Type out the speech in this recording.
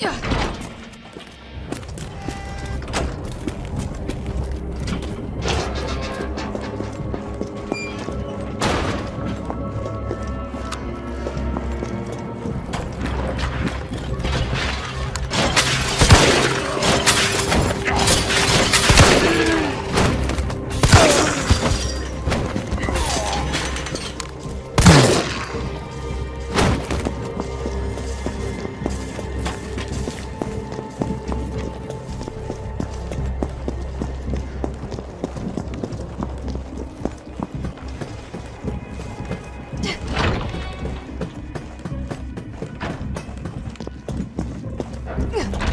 Yeah. @웃음